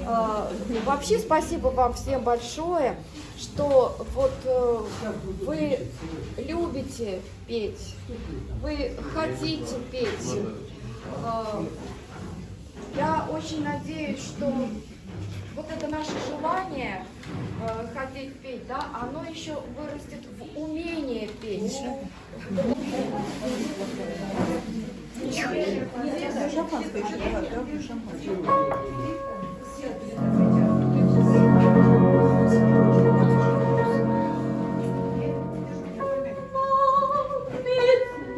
Э, Вообще спасибо вам всем большое, что вот э, вы любите петь, вы хотите петь. Э, Я очень надеюсь, что вот это наше желание э, хотеть петь, да, оно еще вырастет в умение петь. Шампанское еще дорогую шампанское.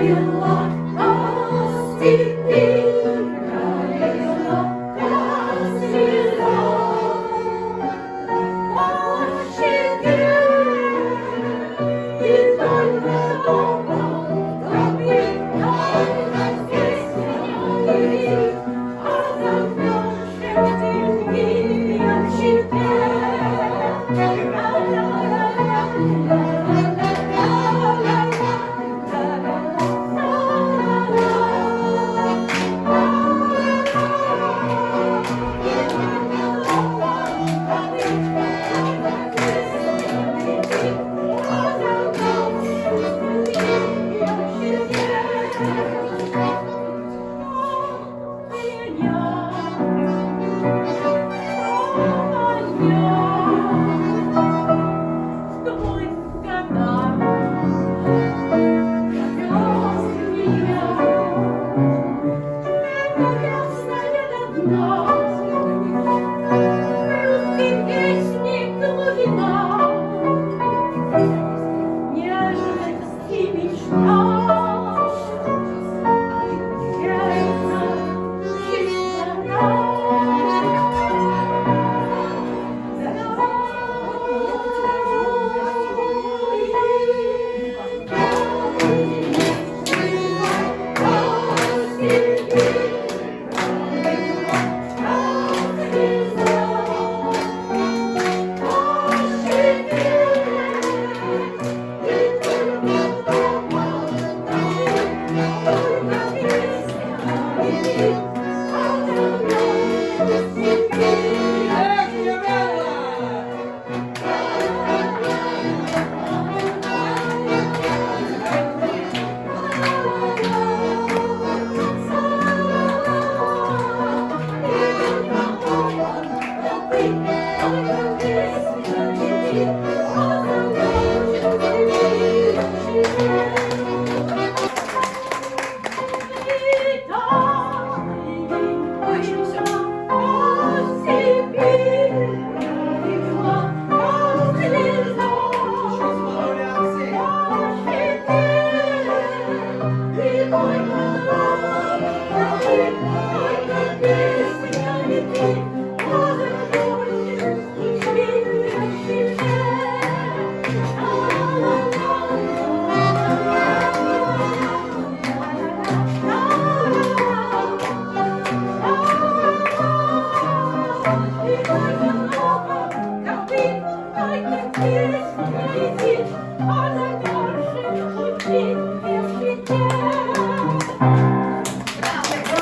you are. Yes, yes, yes, yes, yes,